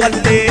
تولي إيه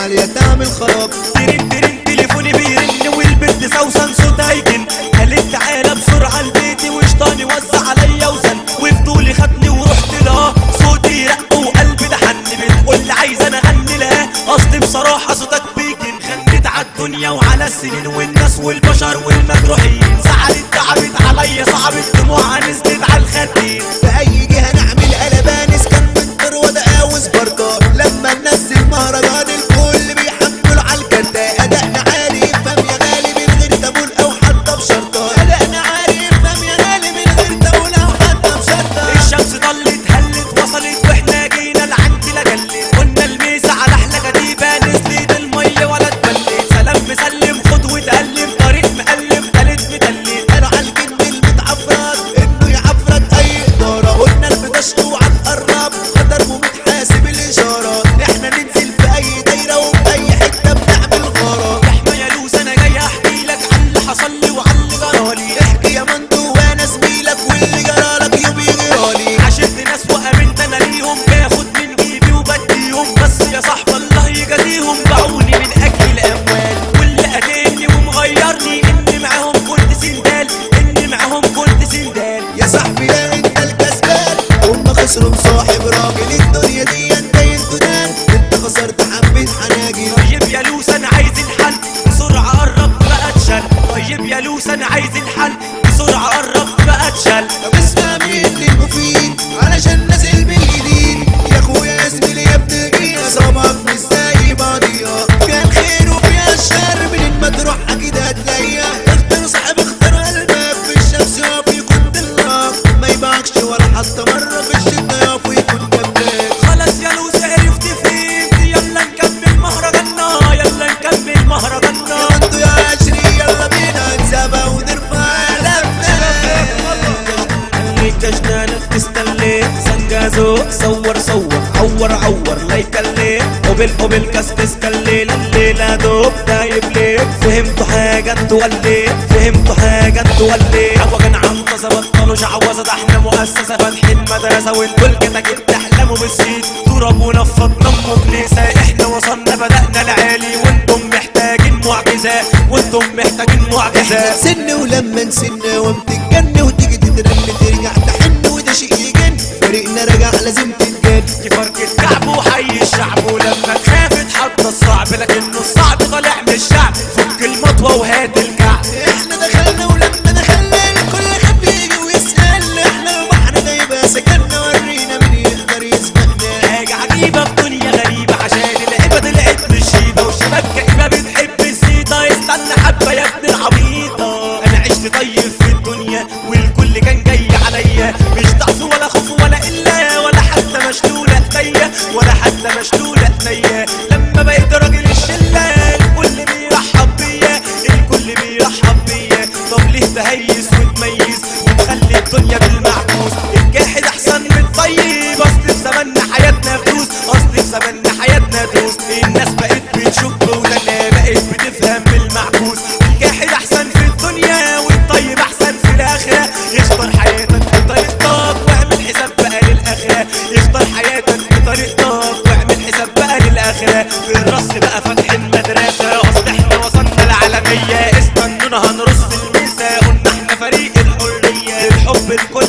السقف عالية تعمل خراب ترن ترن تليفوني بيرن والبنت سوسن صوتها يجن قالت تعالى بسرعة لبيتي وشطاني وزع عليا وزن وفضولي خدني ورحت لها صوتي رق وقلبي ده حن بتقول عايز أنا أغني لها؟ اصلي بصراحة صوتك غنيت على الدنيا وعلى السنين والناس والبشر والمجروحين زعلت تعبت عليا صعبت دموعها نزلت على يا لوس أنا عايز الحل. سنجازو صور صور عور عور. لا يكلي قبل قبل كسكس كلي الليلة دوب دايب ليك فهمتوا حاجة؟ أنتوا ولي فهمتوا حاجة؟ أنتوا ولي عوجن عنطزة بطلوا شعوذة ده إحنا مؤسسة. فاتحين مدرسة وانتوا الكتاكيت تحلموا بالسيد تراب ونفض نموا كنيسة إحنا وصلنا بدأنا العالي. وأنتم محتاجين معجزة. وأنتم محتاجين معجزة. سن ولما نسن وبتتجن وتيجي تترن عشت طيب في الدنيا والكل كان جاي عليا. مش ضعف ولا خوف ولا إلا ولا حتى مشلولة إيديا ولا حتى مشلولة إيديا. لما بقيت راجل الشلة الكل بيرحب بيا الكل بيرحب بيا. طب ليه تهيس وتميز وتخلي الدنيا بالمعكوس. الجاحد أحسن من الطيب أصل في زماننا حياتنا فلوس أصل في زماننا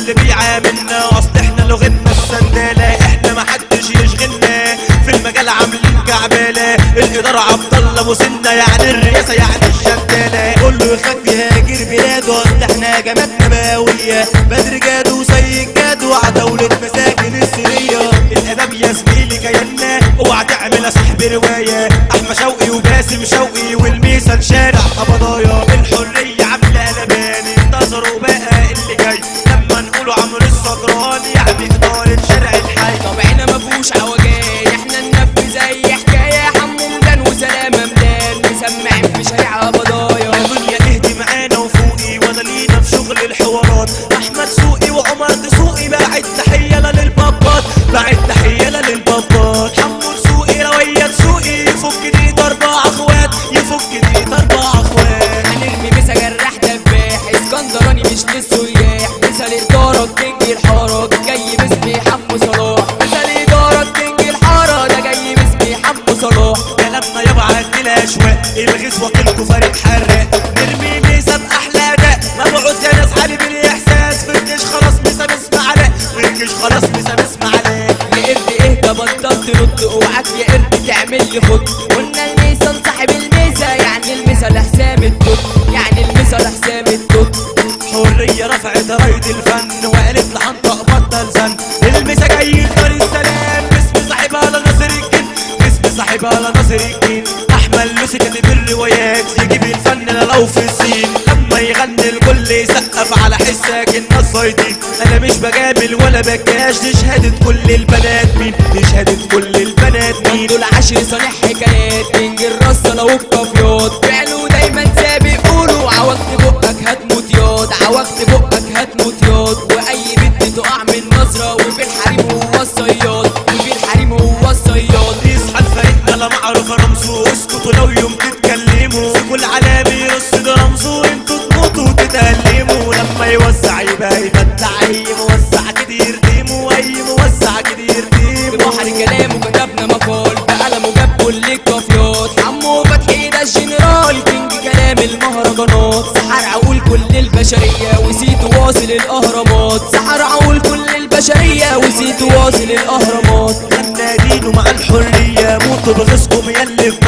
الكل بيعاملنا أصل إحنا لغتنا السنداله إحنا محدش يشغلنا. في المجال عاملين كعبالة. الإدارة عبد الله ابو يعني الرئاسة يعني الشداله كله يخاف يهاجر بلاده. أصل إحنا جماعتنا باويه بدر جاد وسيد جاد وعدولة مساكن السورية. الادب يا زميلي كينا اوعى تعمل يا روايه أحمد شوقي وباسم شوقي والميسا شارع قبضايا الحريه سوقي وعمر دسوقي باعت تحية للبابات باعت تحية للبابات. حمو سوقي روية دسوقي يفك دي ضربة أخوات يفك دي ضربة أخوات. هنرمي مسا جراح دباح اسكندراني مش للسياح مسا الادارة تجي الحارك الجيش خلاص بسمع علاء يا قرد اهدى بطلت ترد أوعك يا قرد تعمل لي خد. قلنا الميزان صاحب الميزة يعني الميزة لحسام التوت يعني الميزة لحسام التوت حرية رفعت راية الفن وقالت لحنطق بطل زن. المسا جاي دار السلام باسم صاحبها لناصر الجن. باسم صاحبها لناصر الجن. احمد لوسي كاتب الكل يسقف على حسك الناس صايدين أنا مش بجامل ولا بكاش دي شهادة كل البنات مين؟ دي شهادة كل البنات مين؟ دول عشر صانع حكايات كينج الرصه لو الكافيات فعلوا دايما سابق قولوا عوجت بقك هتموت ياض. عوجت بقك هتموت ياض. وأي بنت تقع من نظرة وفي الحريم كده يردمه بحر كلامه كتبنا مقال بقلمه جاب كل الكافيات حمو فتحي ده الجنرال king كلام المهرجانات سحر عقول كل البشرية وصيت واصل الأهرامات سحر عقول كل البشرية وصيت واصل الأهرامات غنى دينه مع الحرية موتوا بغيظكم يلي في